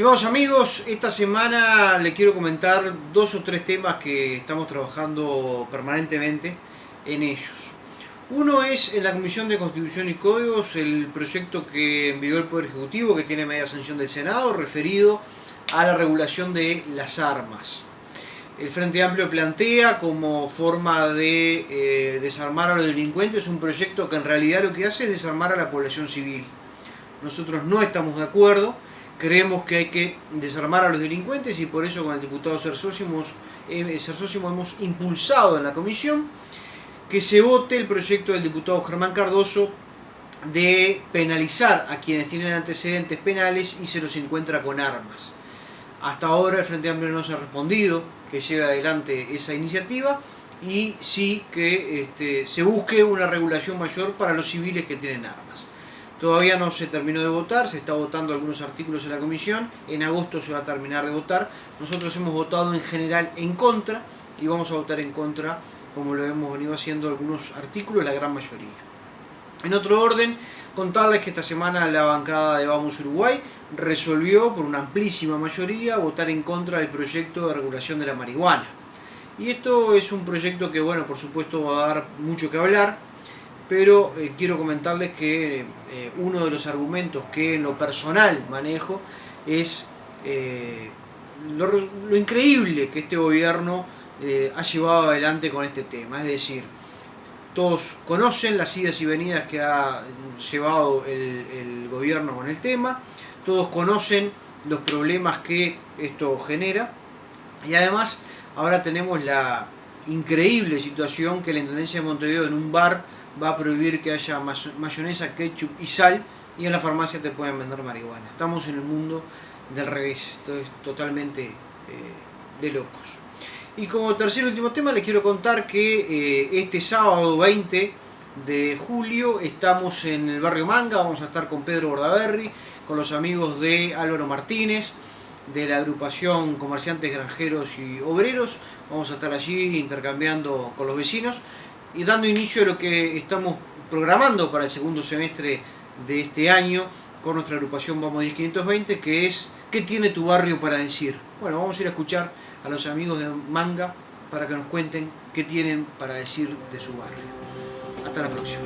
Estimados amigos, esta semana les quiero comentar dos o tres temas que estamos trabajando permanentemente en ellos. Uno es en la Comisión de Constitución y Códigos, el proyecto que envió el Poder Ejecutivo, que tiene media sanción del Senado, referido a la regulación de las armas. El Frente Amplio plantea como forma de eh, desarmar a los delincuentes un proyecto que en realidad lo que hace es desarmar a la población civil. Nosotros no estamos de acuerdo, creemos que hay que desarmar a los delincuentes y por eso con el diputado Cersósimo eh, hemos impulsado en la comisión que se vote el proyecto del diputado Germán Cardoso de penalizar a quienes tienen antecedentes penales y se los encuentra con armas. Hasta ahora el Frente Amplio no se ha respondido que lleve adelante esa iniciativa y sí que este, se busque una regulación mayor para los civiles que tienen armas. Todavía no se terminó de votar, se está votando algunos artículos en la comisión, en agosto se va a terminar de votar. Nosotros hemos votado en general en contra y vamos a votar en contra, como lo hemos venido haciendo algunos artículos, la gran mayoría. En otro orden, contarles que esta semana la bancada de Vamos Uruguay resolvió por una amplísima mayoría votar en contra del proyecto de regulación de la marihuana. Y esto es un proyecto que, bueno, por supuesto va a dar mucho que hablar, pero eh, quiero comentarles que eh, uno de los argumentos que en lo personal manejo es eh, lo, increíble que este gobierno ha llevado adelante con este tema. Es decir, todos conocen las idas y venidas que ha llevado el, el gobierno con el tema, todos conocen los problemas que esto genera y además ahora tenemos la increíble situación que la Intendencia de Montevideo en un bar va a prohibir que haya mayonesa, ketchup y sal y en la farmacia te pueden vender marihuana. Estamos en el mundo del revés, esto es totalmente eh, de locos. Y como tercer y último tema les quiero contar que eh, este sábado 20 de julio estamos en el barrio Manga, vamos a estar con Pedro Bordaberry, con los amigos de Álvaro Martínez, de la agrupación Comerciantes Granjeros y Obreros, vamos a estar allí intercambiando con los vecinos y dando inicio a lo que estamos programando para el segundo semestre de este año con nuestra agrupación Vamos 10520 que es ¿Qué tiene tu barrio para decir? Bueno, vamos a ir a escuchar a los amigos de Manga para que nos cuenten qué tienen para decir de su barrio. Hasta la próxima.